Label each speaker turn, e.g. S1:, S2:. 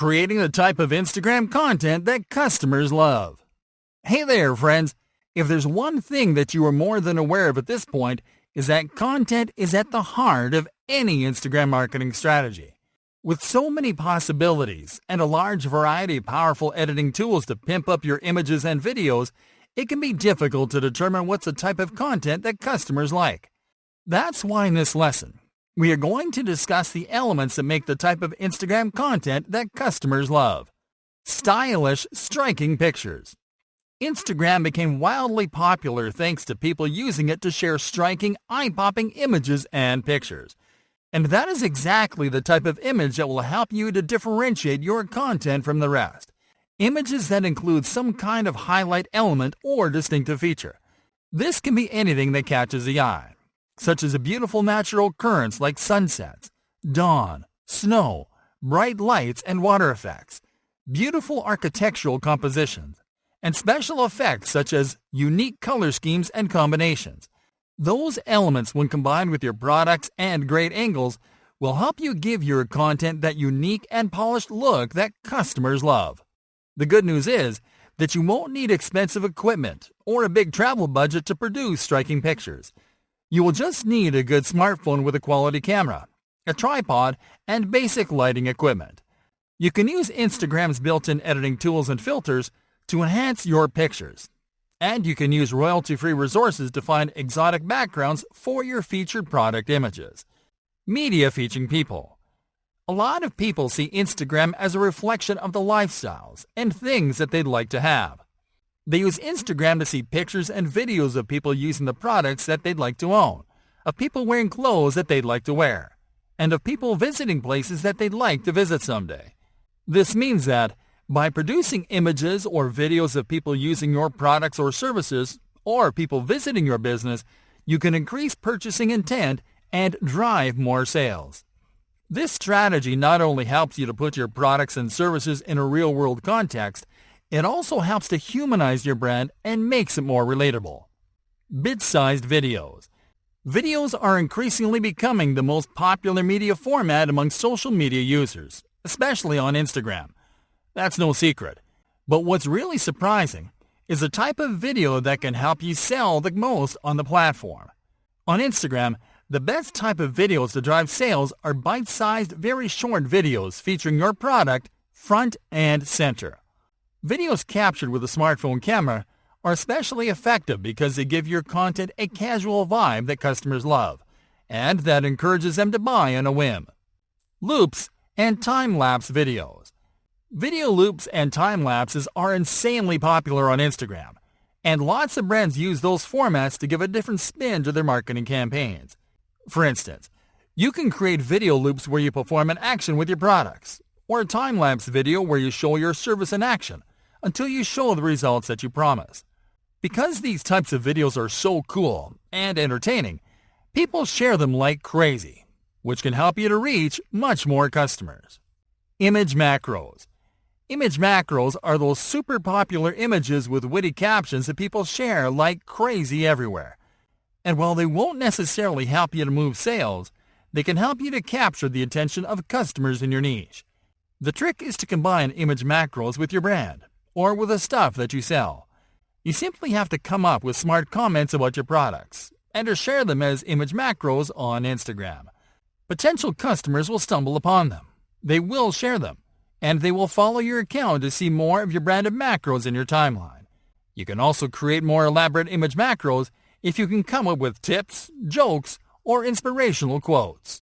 S1: creating the type of Instagram content that customers love. Hey there, friends. If there's one thing that you are more than aware of at this point, is that content is at the heart of any Instagram marketing strategy. With so many possibilities and a large variety of powerful editing tools to pimp up your images and videos, it can be difficult to determine what's the type of content that customers like. That's why in this lesson, we are going to discuss the elements that make the type of Instagram content that customers love. Stylish, striking pictures. Instagram became wildly popular thanks to people using it to share striking, eye-popping images and pictures. And that is exactly the type of image that will help you to differentiate your content from the rest. Images that include some kind of highlight element or distinctive feature. This can be anything that catches the eye, such as a beautiful natural occurrence like sunsets, dawn, snow, bright lights and water effects, beautiful architectural compositions, and special effects such as unique color schemes and combinations. Those elements, when combined with your products and great angles, will help you give your content that unique and polished look that customers love. The good news is that you won't need expensive equipment or a big travel budget to produce striking pictures. You will just need a good smartphone with a quality camera, a tripod, and basic lighting equipment. You can use Instagram's built-in editing tools and filters to enhance your pictures. And you can use royalty-free resources to find exotic backgrounds for your featured product images. Media featuring people. A lot of people see Instagram as a reflection of the lifestyles and things that they'd like to have. They use Instagram to see pictures and videos of people using the products that they'd like to own, of people wearing clothes that they'd like to wear, and of people visiting places that they'd like to visit someday. This means that by producing images or videos of people using your products or services, or people visiting your business, you can increase purchasing intent and drive more sales. This strategy not only helps you to put your products and services in a real-world context, it also helps to humanize your brand and makes it more relatable. Bit-sized videos. Videos are increasingly becoming the most popular media format among social media users, especially on Instagram. That's no secret. But what's really surprising is the type of video that can help you sell the most on the platform. On Instagram, the best type of videos to drive sales are bite-sized, very short videos featuring your product front and center. Videos captured with a smartphone camera are especially effective because they give your content a casual vibe that customers love, and that encourages them to buy on a whim. Loops and time-lapse videos. Video loops and time lapses are insanely popular on Instagram, and lots of brands use those formats to give a different spin to their marketing campaigns. For instance, you can create video loops where you perform an action with your products, or a time-lapse video where you show your service in action until you show the results that you promise. Because these types of videos are so cool and entertaining, people share them like crazy, which can help you to reach much more customers. Image macros. Image macros are those super popular images with witty captions that people share like crazy everywhere. And while they won't necessarily help you to move sales, they can help you to capture the attention of customers in your niche. The trick is to combine image macros with your brand, or with the stuff that you sell. You simply have to come up with smart comments about your products, and to share them as image macros on Instagram. Potential customers will stumble upon them. They will share them and they will follow your account to see more of your branded macros in your timeline. You can also create more elaborate image macros if you can come up with tips, jokes, or inspirational quotes.